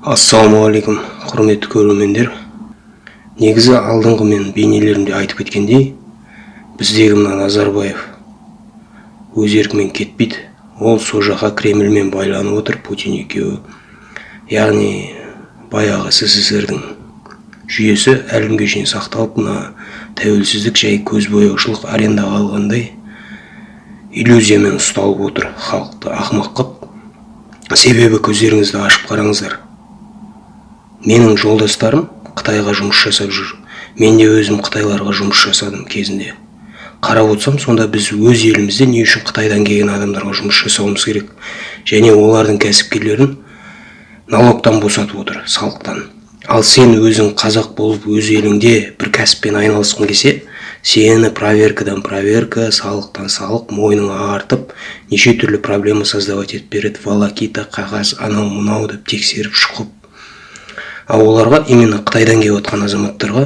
ассалаумағалейкум құрметті көрермендер. Негізі алдыңғы мен бейнелерімде айтып кеткендей біздегі мына назарбаев өз еркімен кетпейді ол сол жаққа кремльмен байланып отыр путин екеуі. Яғни баяғы сссрдің жүйесі әлі күнге шейін сақталып мына тәуелсіздік жай көзбояушылық арендаға алғандай иллюзиямен ұсталып отыр халықты ақымақ қып. Себебі көздеріңізді ашып қараңыздар менің жолдастарым қытайға жұмыс жасап жүр. Мен де өзім қытайларға жұмыс жасадым кезінде. Қарап отырсам сонда біз өз елімізде не үшін қытайдан келген адамдарға жұмыс жасауымыз керек? Және олардың кәсіпкерлерін налогтан босатып отыр салықтан. Ал сен өзің қазақ болып өз еліңде бір кәсіппен айналысқың келсе сені проверкадан проверка салықтан салық мойныңа артып неше түрлі проблема создавать етіп береді. Волокита қағаз анау мынау деп тексеріп шұқып ал оларға именно қытайдан келіп жатқан азаматтарға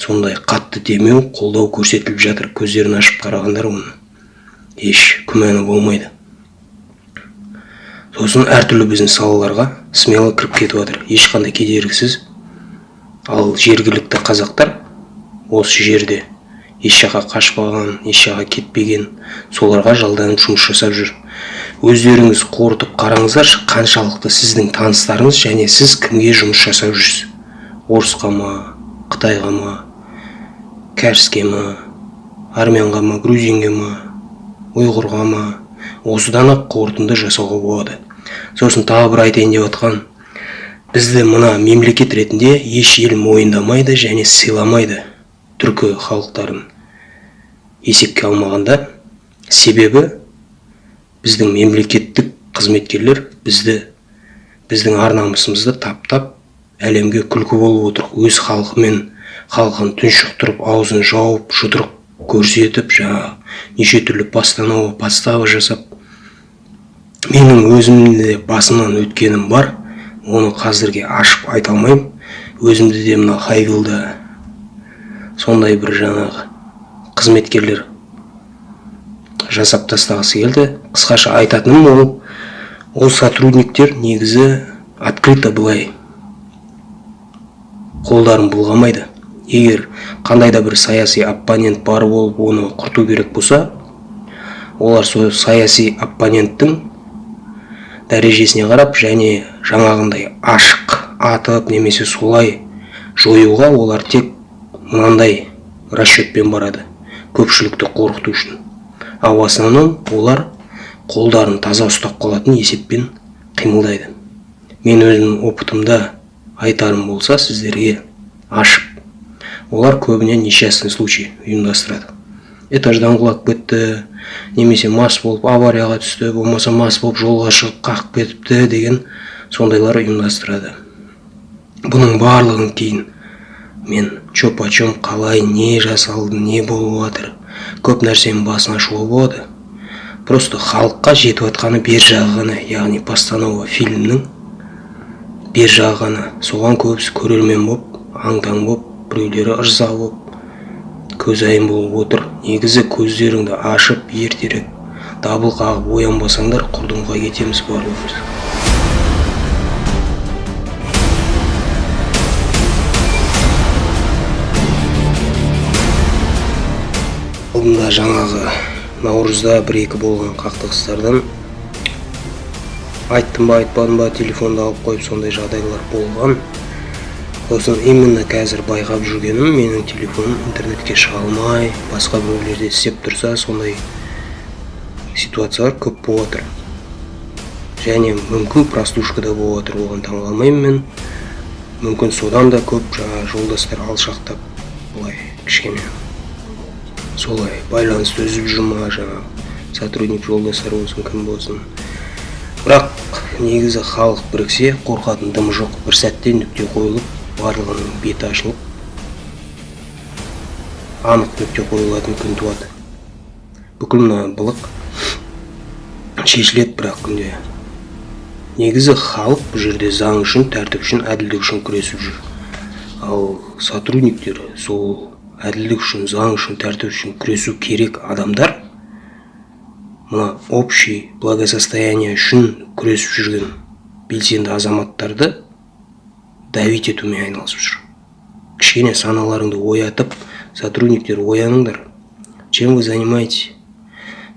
сондай қатты демеу қолдау көрсетіліп жатыр көздерін ашып қарағандар оны. Еш күмәні болмайды. Сосын әртүрлі бизнес салаларға смело кіріп кетіп жатыр ешқандай кедергісіз. Ал жергілікті қазақтар осы жерде. Еш жаққа қашпаған еш жаққа кетпеген. Соларға жалданып жұмыс жасап жүр. Өздеріңіз қорытып қараңыздаршы қаншалықты сіздің таныстарыңыз және сіз кімге жұмыс жасап жүрсіз? Орысқа ма қытайға ма кәріске ма армянға ма грузинге ма ұйғырға ма? Осыдан ақ қорытынды жасауға болады. Сосын тағы бір айтайын деп жатқан бізді мына мемлекет ретінде еш ел мойындамайды және сыйламайды түркі халықтарын есепке алмағанда. Себебі біздің мемлекеттік қызметкерлер бізді біздің ар намысымызды таптап әлемге күлкі болып отыр. Өз халқымен халқын тұншықтырып аузын жауып жұдырық көрсетіп жаңағы неше түрлі постанова подстава жасап менің өзімде басымнан өткенім бар. Оны қазірге ашып айта алмаймын. Өзімді де мына хайвилда сондай бір жаңағы қызметкерлер жасап тастағысы келді. Қысқаша айтатыным ол ол сотрудниктер негізі открыто былай қолдарын бұлғамайды. Егер қандай да бір саяси оппонент бар болып оны құрту керек болса олар сол саяси оппоненттің дәрежесіне қарап және жаңағындай ашық атып немесе солай жоюға олар тек мынандай расчетпен барады. Көпшілікті қорқыту үшін. Ал основном олар қолдарын таза ұстап қалатын есеппен қимылдайды. Мен өзімнің опытымда айтарым болса сіздерге ашып олар көбіне несчастный случай ұйымдастырады. Этаждан құлап кетті немесе мас болып аварияға түсті болмаса мас болып жолға шығып қақып кетіпті деген сондайлар ұйымдастырады. Бұның барлығын кейін мен че почем қалай не жасалды не болып жатыр көп нәрсенің басын ашуға болады просто халыққа жетіп жатқаны бер жағы ғана яғни постанова фильмнің бер жағы ғана. Соған көбісі көрермен болып аң таң болып біреулері ырза болып көзайым болып отыр. Негізі көздеріңді ашып ертерек дабыл қағып оянбасаңдар құрдымға кетеміз барлығымыз. Алдында жаңағы наурызда бір екі болған қақтығыстардан айттым ба айтпадым ба телефонды алып қойып сондай жағдайлар болған. Сосын именно қазір байқап жүргенім менің телефоным интернетке шыға алмай басқа біреулерде істеп тұрса сондай ситуациялар көп болып жатыр және мүмкін прослушкада болып жатыр оған таңғалмаймын мен. Мүмкін содан да көп жаңағы жолдастар алшақтап былай кішкене солай. Байланысты үзіп жүр ма жаңағы сотрудник жолдастар болсын кім болсын бірақ негізі халық біріксе қорқатын дым жоқ. Бір сәтте нүкте қойылып барлығының беті ашылып анық нүкте қойылатын күн туады. Бүкіл мына былық шешіледі бірақ күнде. Негізі халық бұл жерде заң үшін тәртіп үшін әділдік үшін күресіп жүр. Ал сотрудниктер сол әділдік үшін заң үшін тәртіп үшін күресу керек адамдар мына общий благосостояние үшін күресіп жүрген белсенді азаматтарды давить етумен айналысып жүр кішкене саналарыңды оятып сотрудниктер ояныңдар чем вы занимаетесь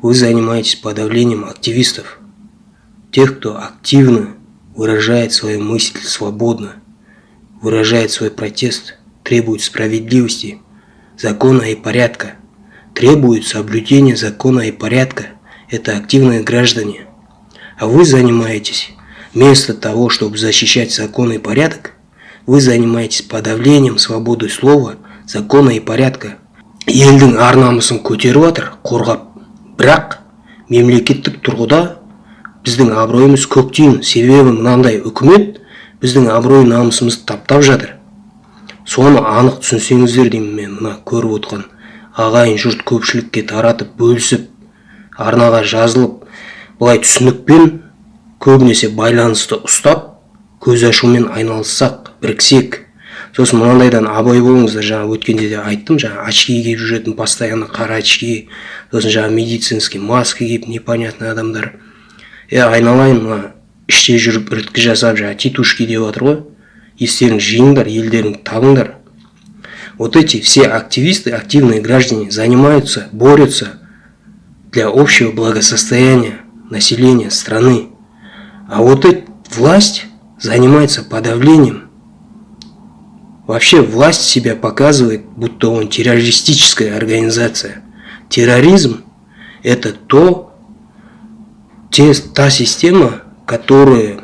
вы занимаетесь подавлением активистов тех кто активно выражает свою мысль свободно выражает свой протест требует справедливости закона и порядка требует соблюдения закона и порядка это активные граждане а вы занимаетесь вместо того чтобы защищать закон и порядок вы занимаетесь подавлением свободы слова закона и порядка елдің ар намысын көтеріп жатыр қорғап бірақ мемлекеттік тұрғыда біздің абыройымыз көктейін себебі мынандай үкімет біздің абырой намысымызды таптап жатыр соны анық түсінсеңіздер деймін мен мына көріп отқан ағайын жұрт көпшілікке таратып бөлісіп арнаға жазылып былай түсінікпен көбінесе байланысты ұстап көз ашумен айналыссақ біріксек. Сосын мынандайдан абай болыңыздар. Жаңа өткенде де айттым жаңа очки киіп жүретін постоянно қара очки сосын жаңа медицинский маска киіп непонятный адамдар. Е айналайын мына іште жүріп іріткі жасап жаңа титушки деп жатыр ғой. естеріңді жиыңдар елдеріңді табыңдар вот эти все активисты активные граждане занимаются борются для общего благосостояния населения страны а вот эта власть занимается подавлением Вообще власть себя показывает, будто он террористическая организация. Терроризм – это то, те, та система, которая,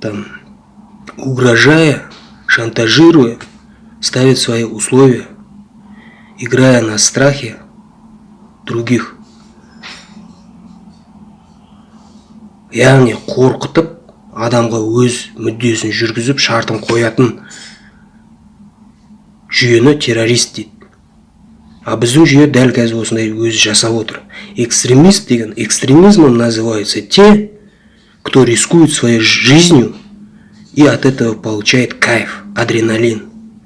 там, угрожая, шантажируя, ставит свои условия, играя на страхе других. яғни қорқытып адамға өз мүддесін жүргізіп шартын қоятын жүйені террорист дейді а біздің жүйе дәл қазір осындай өзі жасап отыр экстремист деген экстремизмом называются те кто рискует своей жизнью и от этого получает кайф адреналин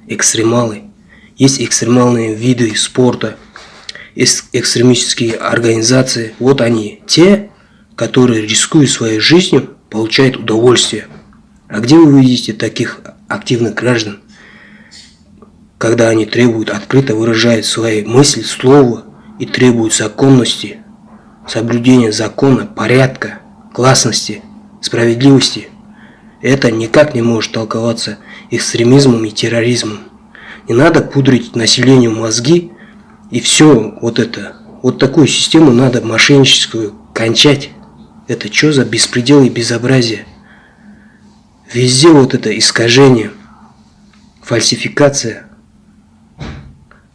экстремалы. Есть экстремальные виды спорта экстремистские организации. Вот они те которые рискуют своей жизнью получают удовольствие. А где вы видите таких активных граждан когда они требуют открыто выражают свои мысли, слова и требуют законности, соблюдения закона, порядка, гласности, справедливости, это никак не может толковаться экстремизмом и терроризмом. Не надо пудрить населению мозги и все вот это. Вот такую систему надо мошенническую кончать. Это что за беспредел и безобразие? Везде вот это искажение, фальсификация –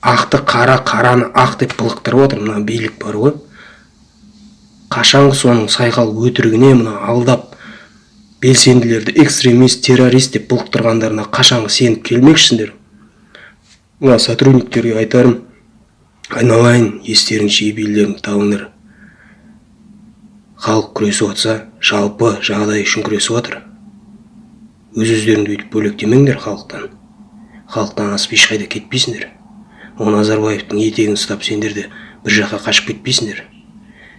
ақты қара қараны ақ деп былықтырып отыр мына билік бар ғой қашанғы соның сайқал өтірігіне мына алдап белсенділерді экстремист террорист деп былықтырғандарына қашанғы сеніп келмекшісіңдер мына сотрудниктерге айтарым айналайын естерің жиып елдеріңді табыңдар халық күресіп жатса жалпы жағдай үшін күресіп жатыр өз өздеріңді өйтіп бөлектемеңдер халықтан. Халықтан асып ешқайда кетпейсіңдер. Ол назарбаевтың етегін ұстап сендер де бір жаққа қашып кетпейсіңдер.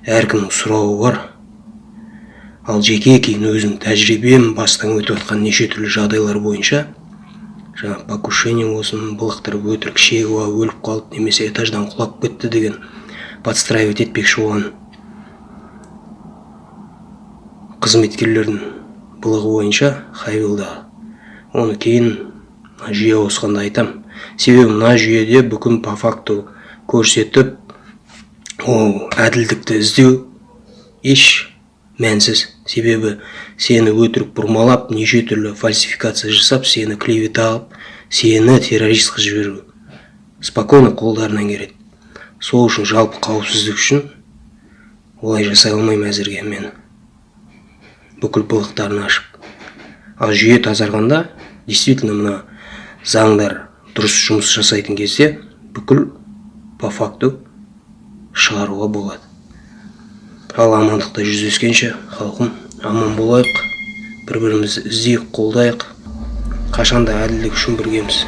Әркімнің сұрауы бар. Ал жеке кейін өзім тәжірибем бастан өтіп жатқан неше түрлі жағдайлар бойынша жаңа покушение болсын былықтырып өтірік шегіп өліп қалды немесе этаждан құлап кетті деген подстраивать етпекші болған қызметкерлердің былығы бойынша хайвилда. Оны кейін жүйе ауысқанда айтам. Себебі мына жүйеде бүкіл по факту көрсетіп ол әділдікті іздеу еш мәнсіз. Себебі сені өтірік бұрмалап неше түрлі фальсификация жасап сені клевета қылып сені террорист қылып жіберу. Спокойно қолдарынан келеді. Сол үшін жалпы қауіпсіздік үшін олай жасай алмаймын әзірге мен. Бүкіл былықтарын ашып. Ал жүйе тазарғанда действительно мына заңдар дұрыс жұмыс жасайтын кезде бүкіл по факту шығаруға болады. Ал амандықта жүздескенше халқым аман болайық бір бірімізді іздейік қолдайық. Қашанда әділдік үшін біргеміз